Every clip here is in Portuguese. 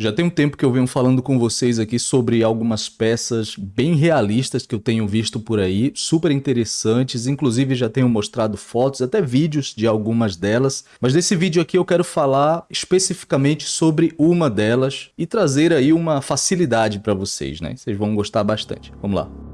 Já tem um tempo que eu venho falando com vocês aqui sobre algumas peças bem realistas que eu tenho visto por aí, super interessantes, inclusive já tenho mostrado fotos, até vídeos de algumas delas, mas nesse vídeo aqui eu quero falar especificamente sobre uma delas e trazer aí uma facilidade para vocês, né? Vocês vão gostar bastante. Vamos lá.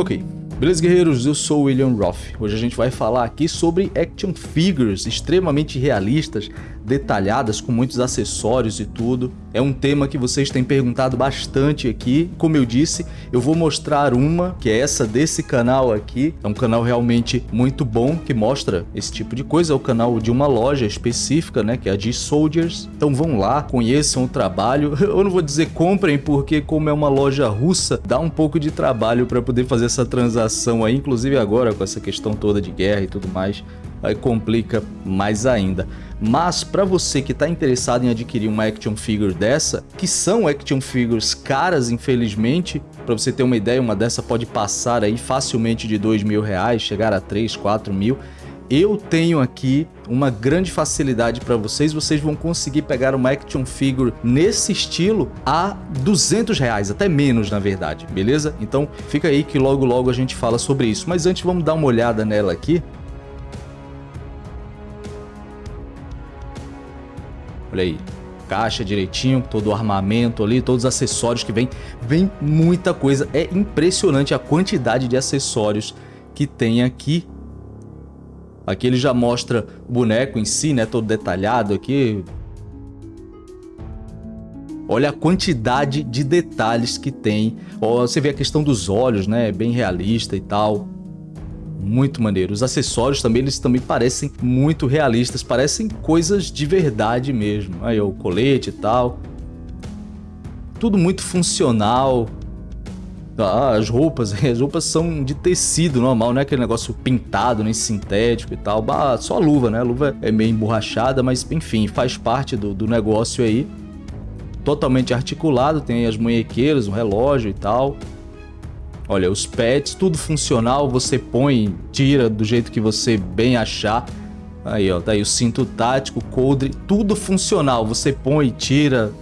Ok, beleza guerreiros, eu sou o William Roth. Hoje a gente vai falar aqui sobre action figures extremamente realistas, detalhadas, com muitos acessórios e tudo. É um tema que vocês têm perguntado bastante aqui. Como eu disse, eu vou mostrar uma, que é essa desse canal aqui. É um canal realmente muito bom, que mostra esse tipo de coisa. É o canal de uma loja específica, né, que é a de Soldiers. Então vão lá, conheçam o trabalho. Eu não vou dizer comprem, porque como é uma loja russa, dá um pouco de trabalho para poder fazer essa transação aí. Inclusive agora, com essa questão toda de guerra e tudo mais, aí complica mais ainda. Mas para você que está interessado em adquirir uma action figure dessa, que são action figures caras infelizmente, para você ter uma ideia, uma dessa pode passar aí facilmente de dois mil reais, chegar a 3, 4 mil, eu tenho aqui uma grande facilidade para vocês, vocês vão conseguir pegar uma action figure nesse estilo a 200 reais, até menos na verdade, beleza? Então fica aí que logo logo a gente fala sobre isso, mas antes vamos dar uma olhada nela aqui. Olha aí, caixa direitinho, todo o armamento ali, todos os acessórios que vem, vem muita coisa. É impressionante a quantidade de acessórios que tem aqui. Aqui ele já mostra o boneco em si, né, todo detalhado aqui. Olha a quantidade de detalhes que tem. Você vê a questão dos olhos, né, bem realista e tal muito maneiro. Os acessórios também, eles também parecem muito realistas, parecem coisas de verdade mesmo. Aí o colete e tal. Tudo muito funcional. Ah, as roupas, as roupas são de tecido normal, não é aquele negócio pintado, nem sintético e tal. Bah, só a luva, né? A luva é meio emborrachada, mas enfim, faz parte do, do negócio aí. Totalmente articulado, tem as munhequeiras, um relógio e tal. Olha, os pets, tudo funcional, você põe, tira do jeito que você bem achar. Aí, ó, tá aí o cinto tático, coldre, tudo funcional. Você põe, tira,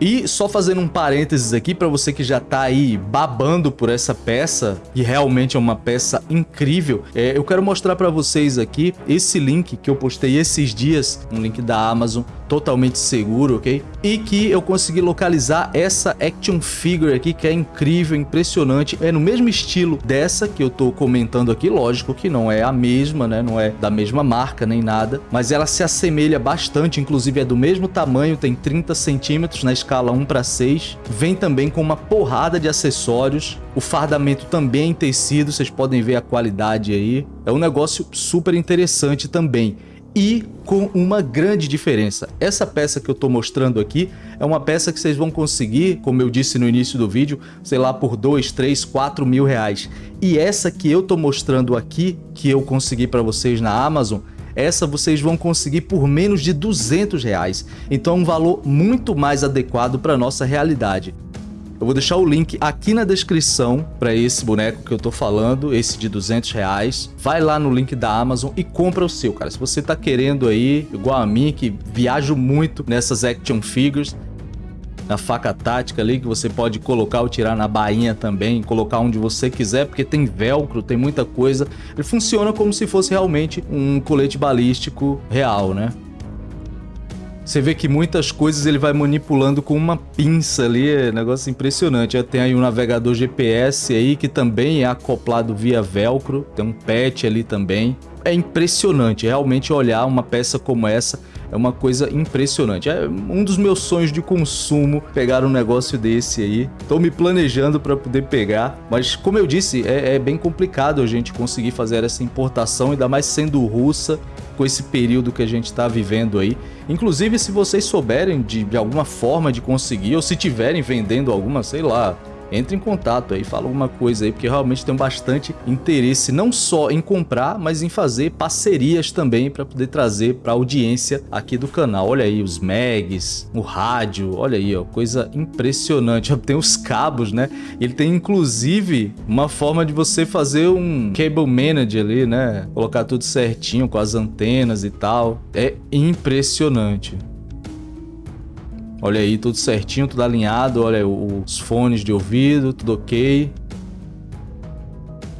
e só fazendo um parênteses aqui para você que já está aí babando por essa peça, e realmente é uma peça incrível, é, eu quero mostrar para vocês aqui esse link que eu postei esses dias, um link da Amazon, totalmente seguro, ok? E que eu consegui localizar essa action figure aqui, que é incrível, impressionante, é no mesmo estilo dessa que eu tô comentando aqui, lógico que não é a mesma, né? Não é da mesma marca nem nada, mas ela se assemelha bastante, inclusive é do mesmo tamanho, tem 30 centímetros na escala escala 1 para 6. Vem também com uma porrada de acessórios. O fardamento também é em tecido, vocês podem ver a qualidade aí. É um negócio super interessante também. E com uma grande diferença. Essa peça que eu estou mostrando aqui é uma peça que vocês vão conseguir, como eu disse no início do vídeo, sei lá, por 2, 3, 4 mil reais. E essa que eu estou mostrando aqui, que eu consegui para vocês na Amazon, essa vocês vão conseguir por menos de 200 reais. Então um valor muito mais adequado para nossa realidade. Eu vou deixar o link aqui na descrição para esse boneco que eu tô falando, esse de 200 reais. Vai lá no link da Amazon e compra o seu, cara. Se você tá querendo aí, igual a mim, que viajo muito nessas action figures, na faca tática ali, que você pode colocar ou tirar na bainha também, colocar onde você quiser, porque tem velcro, tem muita coisa. Ele funciona como se fosse realmente um colete balístico real, né? Você vê que muitas coisas ele vai manipulando com uma pinça ali, é um negócio impressionante. Tem aí um navegador GPS aí que também é acoplado via velcro, tem um patch ali também. É impressionante realmente olhar uma peça como essa é uma coisa impressionante. É um dos meus sonhos de consumo pegar um negócio desse aí. Estou me planejando para poder pegar, mas como eu disse, é, é bem complicado a gente conseguir fazer essa importação, ainda mais sendo russa, com esse período que a gente está vivendo aí. Inclusive, se vocês souberem de, de alguma forma de conseguir, ou se tiverem vendendo alguma, sei lá, entre em contato aí, fala alguma coisa aí, porque realmente tenho bastante interesse não só em comprar, mas em fazer parcerias também para poder trazer para audiência aqui do canal. Olha aí os mags, o rádio, olha aí, ó, coisa impressionante. Tem os cabos, né? Ele tem inclusive uma forma de você fazer um cable manager ali, né? Colocar tudo certinho com as antenas e tal. É impressionante. Olha aí, tudo certinho, tudo alinhado. Olha os fones de ouvido, tudo ok.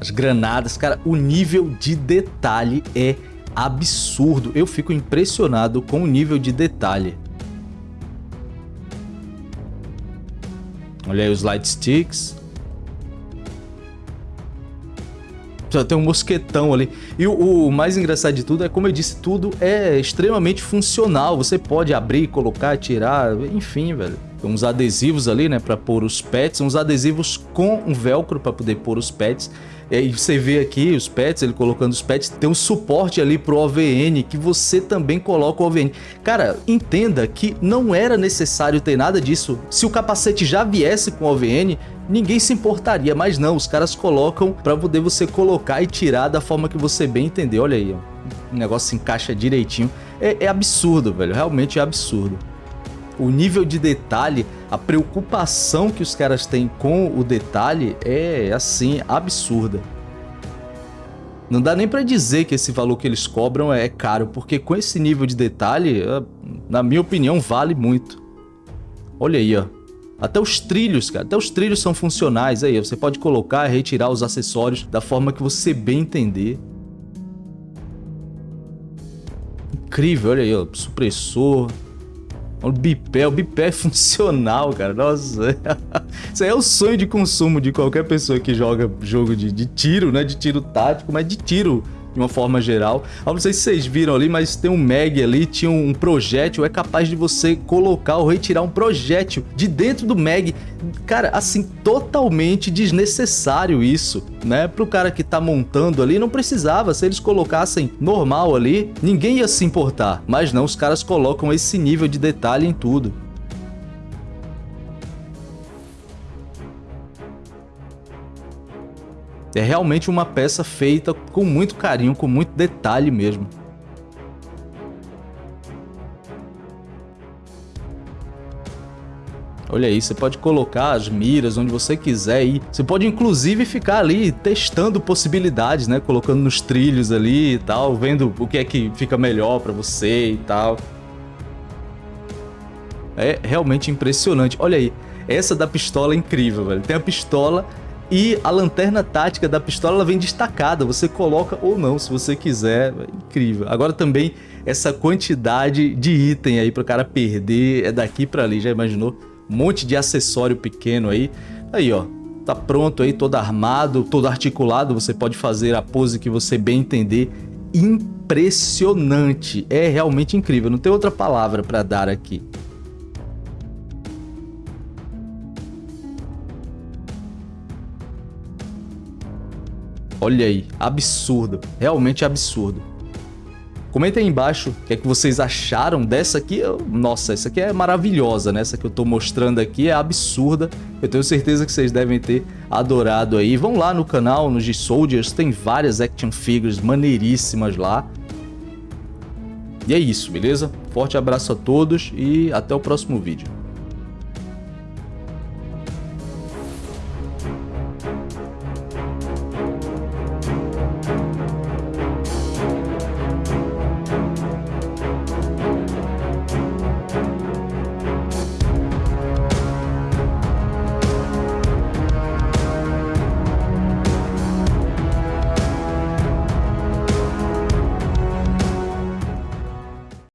As granadas, cara, o nível de detalhe é absurdo. Eu fico impressionado com o nível de detalhe. Olha aí os light sticks. Tem um mosquetão ali. E o, o, mais engraçado de tudo é, como eu disse, tudo é extremamente funcional. Você pode abrir, colocar, tirar, enfim, velho. Uns adesivos ali, né, para pôr os pets, uns adesivos com um velcro para poder pôr os pets. E você vê aqui os pets, ele colocando os pets, tem um suporte ali pro OVN, que você também coloca o OVN. Cara, entenda que não era necessário ter nada disso. Se o capacete já viesse com OVN, ninguém se importaria, mas não, os caras colocam para poder você colocar e tirar da forma que você bem entender. Olha aí, ó. o negócio se encaixa direitinho. É, é absurdo, velho, realmente é absurdo o nível de detalhe, a preocupação que os caras têm com o detalhe é, assim, absurda. Não dá nem para dizer que esse valor que eles cobram é caro, porque com esse nível de detalhe, ah, na minha opinião, vale muito. Olha aí, ó. Até os trilhos, cara, até os trilhos são funcionais aí. Você pode colocar e retirar os acessórios da forma que você bem entender. Incrível, olha aí, ó, supressor, o bipé, o bipé é funcional, cara. Nossa, isso aí é o sonho de consumo de qualquer pessoa que joga jogo de, de tiro, né? De tiro tático, mas de tiro de uma forma geral. Eu não sei se vocês viram ali, mas tem um Mag ali, tinha um projétil, é capaz de você colocar ou retirar um projétil de dentro do Mag. Cara, assim, totalmente desnecessário isso, né? Pro cara que tá montando ali, não precisava. Se eles colocassem normal ali, ninguém ia se importar. Mas não, os caras colocam esse nível de detalhe em tudo. É realmente uma peça feita com muito carinho, com muito detalhe mesmo. Olha aí, você pode colocar as miras onde você quiser e você pode inclusive ficar ali testando possibilidades, né? Colocando nos trilhos ali e tal, vendo o que é que fica melhor para você e tal. É realmente impressionante. Olha aí, essa da pistola é incrível, velho. Tem a pistola e a lanterna tática da pistola ela vem destacada, você coloca ou não, se você quiser, é incrível. Agora também essa quantidade de item aí para o cara perder é daqui para ali, já imaginou? Um monte de acessório pequeno aí. Aí ó, tá pronto aí, todo armado, todo articulado, você pode fazer a pose que você bem entender. Impressionante, é realmente incrível, não tem outra palavra para dar aqui. Olha aí, absurdo, realmente absurdo. Comenta aí embaixo o que é que vocês acharam dessa aqui. Nossa, essa aqui é maravilhosa, né? Essa que eu tô mostrando aqui é absurda. Eu tenho certeza que vocês devem ter adorado aí. Vão lá no canal, no G-Soldiers, tem várias action figures maneiríssimas lá. E é isso, beleza? Forte abraço a todos e até o próximo vídeo.